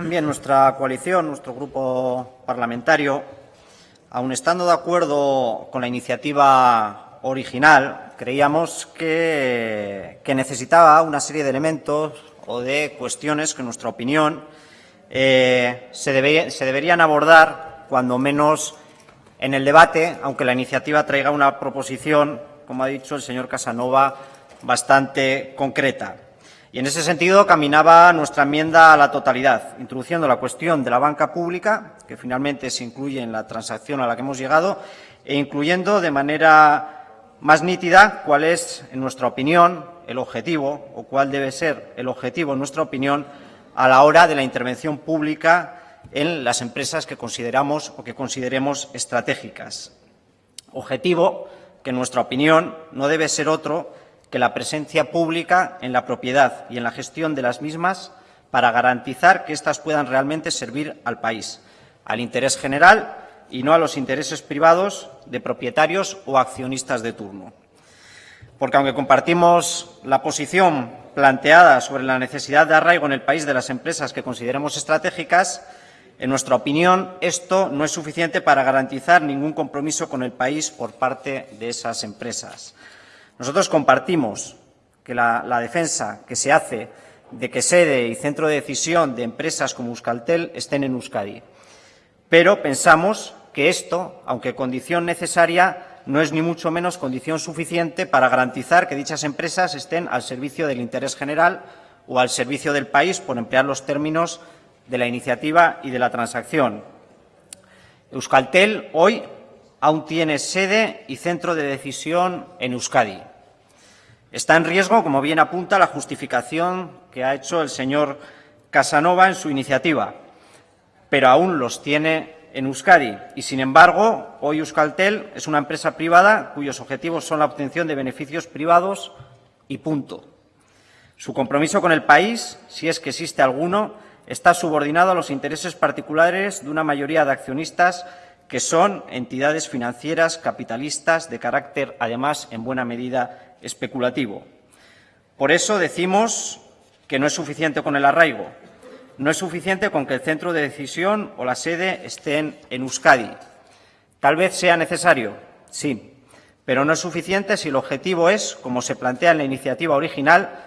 Bien, nuestra coalición, nuestro grupo parlamentario, aun estando de acuerdo con la iniciativa original, creíamos que, necesitaba una serie de elementos o de cuestiones que, en nuestra opinión, eh, se, deberían abordar, cuando menos en el debate, aunque la iniciativa traiga una proposición, como ha dicho el señor Casanova, bastante concreta. Y en ese sentido caminaba nuestra enmienda a la totalidad, introduciendo la cuestión de la banca pública, que finalmente se incluye en la transacción a la que hemos llegado, e incluyendo de manera más nítida cuál es, en nuestra opinión, el objetivo o cuál debe ser el objetivo, en nuestra opinión, a la hora de la intervención pública en las empresas que consideramos o que consideremos estratégicas. Objetivo que, en nuestra opinión, no debe ser otro que la presencia pública en la propiedad y en la gestión de las mismas para garantizar que éstas puedan realmente servir al país, al interés general y no a los intereses privados de propietarios o accionistas de turno. Porque aunque compartimos la posición planteada sobre la necesidad de arraigo en el país de las empresas que consideremos estratégicas, en nuestra opinión, esto no es suficiente para garantizar ningún compromiso con el país por parte de esas empresas. Nosotros compartimos que la, defensa que se hace de que sede y centro de decisión de empresas como Euskaltel estén en Euskadi. Pero pensamos que esto, aunque condición necesaria, no es ni mucho menos condición suficiente para garantizar que dichas empresas estén al servicio del interés general o al servicio del país, por emplear los términos de la iniciativa y de la transacción. Euskaltel hoy aún tiene sede y centro de decisión en Euskadi. Está en riesgo, como bien apunta la justificación que ha hecho el señor Casanova en su iniciativa, pero aún los tiene en Euskadi y, sin embargo, hoy Euskaltel es una empresa privada cuyos objetivos son la obtención de beneficios privados y punto. Su compromiso con el país, si es que existe alguno, está subordinado a los intereses particulares de una mayoría de accionistas que son entidades financieras capitalistas de carácter, además, en buena medida especulativo. Por eso decimos que no es suficiente con el arraigo, no es suficiente con que el centro de decisión o la sede estén en Euskadi. Tal vez sea necesario, sí, pero no es suficiente si el objetivo es, como se plantea en la iniciativa original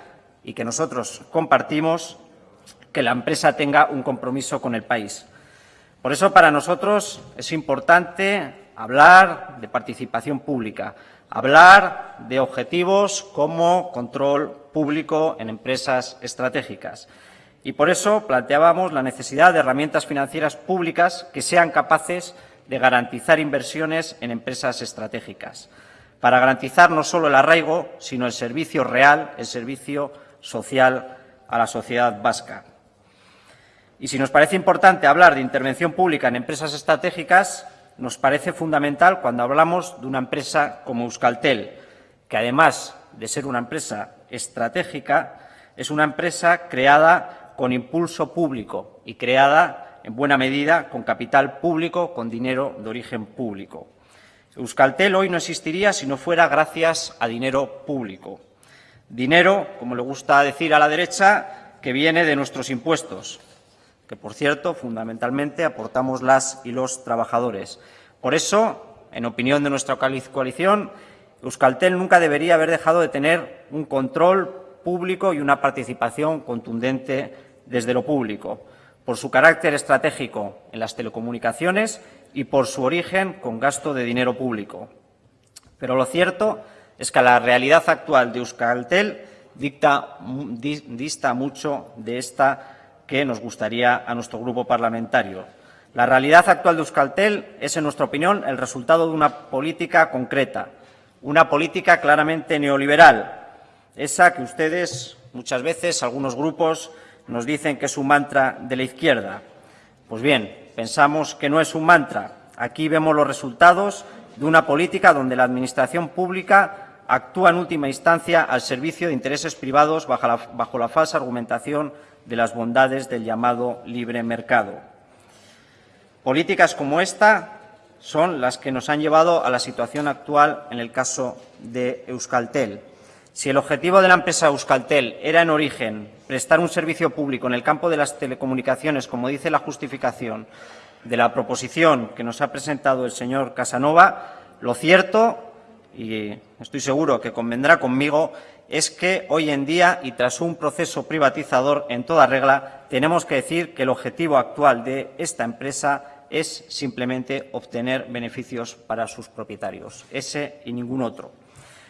y que nosotros compartimos, que la empresa tenga un compromiso con el país. Por eso, para nosotros es importante hablar de participación pública, hablar de objetivos como control público en empresas estratégicas. Y por eso planteábamos la necesidad de herramientas financieras públicas que sean capaces de garantizar inversiones en empresas estratégicas, para garantizar no solo el arraigo, sino el servicio real, el servicio social a la sociedad vasca. Y si nos parece importante hablar de intervención pública en empresas estratégicas, nos parece fundamental cuando hablamos de una empresa como Euskaltel, que además de ser una empresa estratégica, es una empresa creada con impulso público y creada en buena medida con capital público, con dinero de origen público. Euskaltel hoy no existiría si no fuera gracias a dinero público. Dinero, como le gusta decir a la derecha, que viene de nuestros impuestos, que, por cierto, fundamentalmente aportamos las y los trabajadores. Por eso, en opinión de nuestra coalición, Euskaltel nunca debería haber dejado de tener un control público y una participación contundente desde lo público, por su carácter estratégico en las telecomunicaciones y por su origen con gasto de dinero público. Pero lo cierto es que la realidad actual de Euskaltel dista mucho de esta que nos gustaría a nuestro grupo parlamentario. La realidad actual de Euskaltel es, en nuestra opinión, el resultado de una política concreta, una política claramente neoliberal, esa que ustedes, muchas veces, algunos grupos, nos dicen que es un mantra de la izquierda. Pues bien, pensamos que no es un mantra. Aquí vemos los resultados de una política donde la Administración pública actúa en última instancia al servicio de intereses privados bajo la, bajo la falsa argumentación de las bondades del llamado libre mercado. Políticas como esta son las que nos han llevado a la situación actual en el caso de Euskaltel. Si el objetivo de la empresa Euskaltel era en origen prestar un servicio público en el campo de las telecomunicaciones, como dice la justificación de la proposición que nos ha presentado el señor Casanova, lo cierto, y estoy seguro que convendrá conmigo, es que hoy en día, y tras un proceso privatizador en toda regla, tenemos que decir que el objetivo actual de esta empresa es simplemente obtener beneficios para sus propietarios, ese y ningún otro.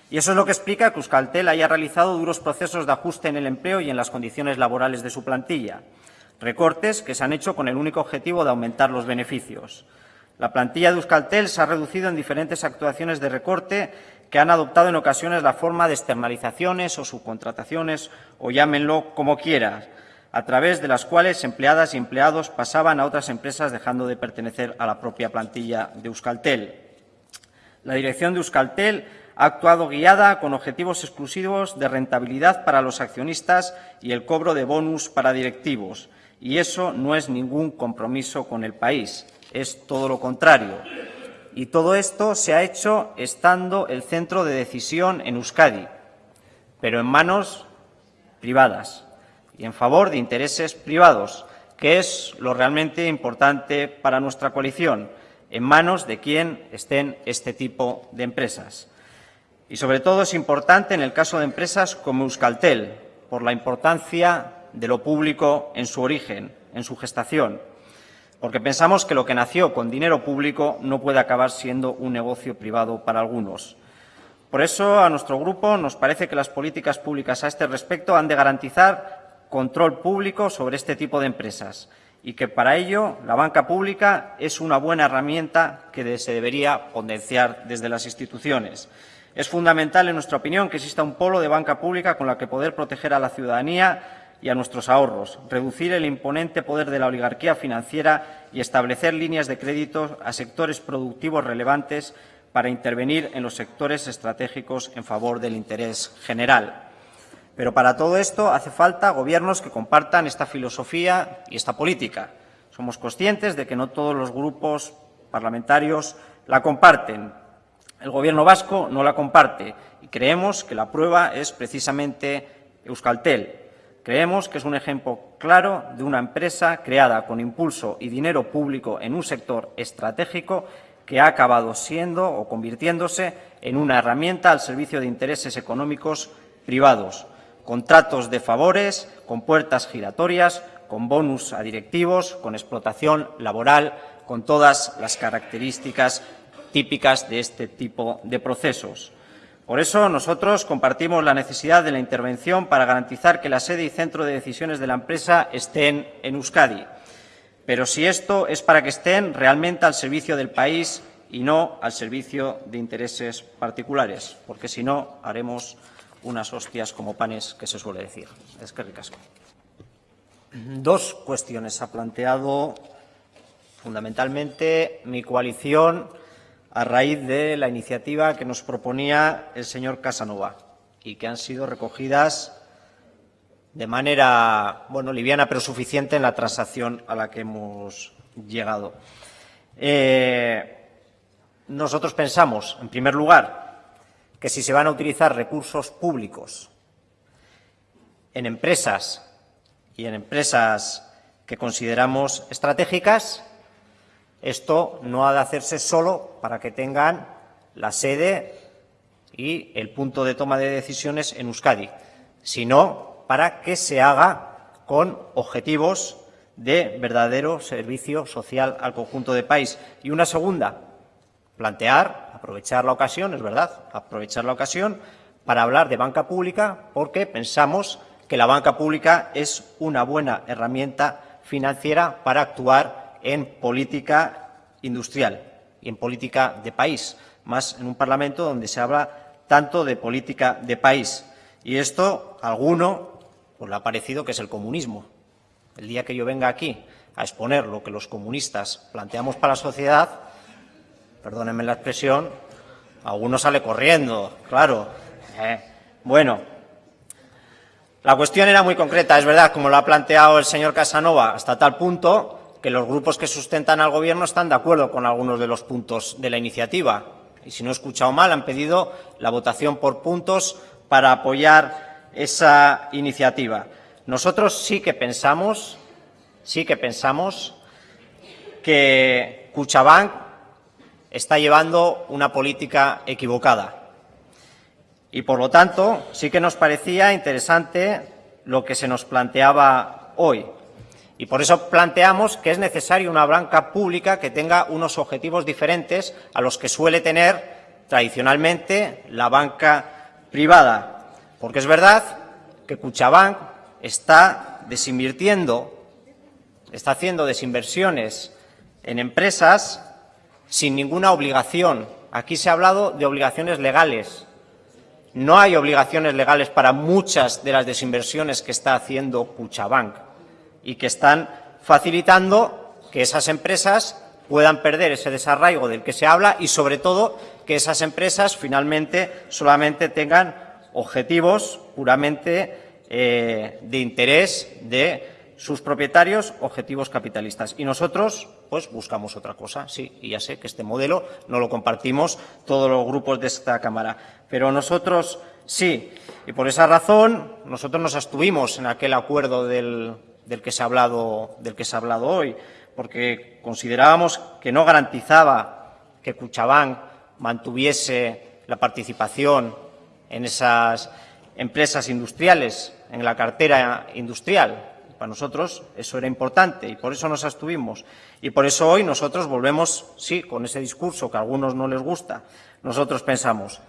Y eso es lo que explica que Euskaltel haya realizado duros procesos de ajuste en el empleo y en las condiciones laborales de su plantilla. Recortes que se han hecho con el único objetivo de aumentar los beneficios. La plantilla de Euskaltel se ha reducido en diferentes actuaciones de recorte que han adoptado en ocasiones la forma de externalizaciones o subcontrataciones, o llámenlo como quieran, a través de las cuales empleadas y empleados pasaban a otras empresas dejando de pertenecer a la propia plantilla de Euskaltel. La dirección de Euskaltel ha actuado guiada con objetivos exclusivos de rentabilidad para los accionistas y el cobro de bonus para directivos, y eso no es ningún compromiso con el país, es todo lo contrario. Y todo esto se ha hecho estando el centro de decisión en Euskadi, pero en manos privadas y en favor de intereses privados, que es lo realmente importante para nuestra coalición, en manos de quien estén este tipo de empresas. Y sobre todo es importante en el caso de empresas como Euskaltel, por la importancia de lo público en su origen, en su gestación, porque pensamos que lo que nació con dinero público no puede acabar siendo un negocio privado para algunos. Por eso, a nuestro grupo nos parece que las políticas públicas a este respecto han de garantizar control público sobre este tipo de empresas y que para ello la banca pública es una buena herramienta que se debería potenciar desde las instituciones. Es fundamental, en nuestra opinión, que exista un polo de banca pública con la que poder proteger a la ciudadanía y a nuestros ahorros, reducir el imponente poder de la oligarquía financiera y establecer líneas de crédito a sectores productivos relevantes para intervenir en los sectores estratégicos en favor del interés general. Pero para todo esto hace falta gobiernos que compartan esta filosofía y esta política. Somos conscientes de que no todos los grupos parlamentarios la comparten. El Gobierno vasco no la comparte y creemos que la prueba es precisamente Euskaltel, Creemos que es un ejemplo claro de una empresa creada con impulso y dinero público en un sector estratégico que ha acabado siendo o convirtiéndose en una herramienta al servicio de intereses económicos privados, contratos de favores, con puertas giratorias, con bonus a directivos, con explotación laboral, con todas las características típicas de este tipo de procesos. Por eso nosotros compartimos la necesidad de la intervención para garantizar que la sede y centro de decisiones de la empresa estén en Euskadi. Pero si esto es para que estén realmente al servicio del país y no al servicio de intereses particulares, porque si no haremos unas hostias como panes que se suele decir. Es que ricasco. Dos cuestiones ha planteado fundamentalmente mi coalición a raíz de la iniciativa que nos proponía el señor Casanova y que han sido recogidas de manera bueno, liviana pero suficiente en la transacción a la que hemos llegado. Eh, nosotros pensamos, en primer lugar, que si se van a utilizar recursos públicos en empresas y en empresas que consideramos estratégicas, esto no ha de hacerse solo para que tengan la sede y el punto de toma de decisiones en Euskadi, sino para que se haga con objetivos de verdadero servicio social al conjunto del país. Y una segunda, plantear, aprovechar la ocasión, es verdad, aprovechar la ocasión para hablar de banca pública porque pensamos que la banca pública es una buena herramienta financiera para actuar en política industrial y en política de país, más en un Parlamento donde se habla tanto de política de país. Y esto a alguno pues, le ha parecido que es el comunismo. El día que yo venga aquí a exponer lo que los comunistas planteamos para la sociedad, perdónenme la expresión, alguno sale corriendo, claro. Eh, bueno, la cuestión era muy concreta, es verdad, como lo ha planteado el señor Casanova, hasta tal punto que los grupos que sustentan al Gobierno están de acuerdo con algunos de los puntos de la iniciativa. Y si no he escuchado mal, han pedido la votación por puntos para apoyar esa iniciativa. Nosotros sí que pensamos, sí que pensamos que Cuchabank está llevando una política equivocada. Y, por lo tanto, sí que nos parecía interesante lo que se nos planteaba hoy. Y por eso planteamos que es necesaria una banca pública que tenga unos objetivos diferentes a los que suele tener tradicionalmente la banca privada. Porque es verdad que Cuchabank está desinvirtiendo, está haciendo desinversiones en empresas sin ninguna obligación. Aquí se ha hablado de obligaciones legales. No hay obligaciones legales para muchas de las desinversiones que está haciendo Cuchabank y que están facilitando que esas empresas puedan perder ese desarraigo del que se habla y, sobre todo, que esas empresas finalmente solamente tengan objetivos puramente eh, de interés de sus propietarios, objetivos capitalistas. Y nosotros, pues, buscamos otra cosa, sí, y ya sé que este modelo no lo compartimos todos los grupos de esta Cámara, pero nosotros sí. Y por esa razón, nosotros nos abstuvimos en aquel acuerdo del, del que se ha hablado, del que se ha hablado hoy, porque considerábamos que no garantizaba que Cuchabán mantuviese la participación en esas empresas industriales, en la cartera industrial. Para nosotros eso era importante y por eso nos abstuvimos. Y por eso hoy nosotros volvemos, sí, con ese discurso que a algunos no les gusta. Nosotros pensamos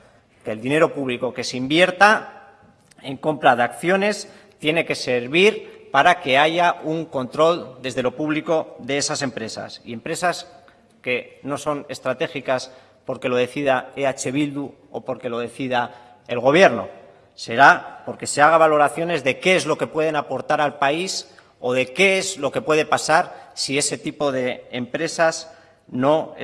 que el dinero público que se invierta en compra de acciones tiene que servir para que haya un control desde lo público de esas empresas. Y empresas que no son estratégicas porque lo decida EH Bildu o porque lo decida el Gobierno. Será porque se haga valoraciones de qué es lo que pueden aportar al país o de qué es lo que puede pasar si ese tipo de empresas no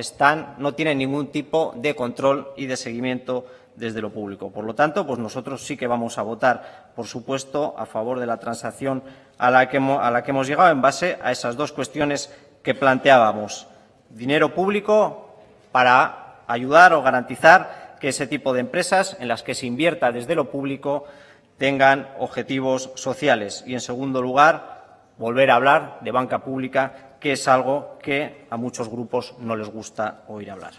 no tienen ningún tipo de control y de seguimiento desde lo público. Por lo tanto, pues nosotros sí que vamos a votar, por supuesto, a favor de la transacción a la que hemos, a la que hemos llegado en base a esas dos cuestiones que planteábamos. Dinero público para ayudar o garantizar que ese tipo de empresas en las que se invierta desde lo público tengan objetivos sociales. Y, en segundo lugar, volver a hablar de banca pública, que es algo que a muchos grupos no les gusta oír hablar.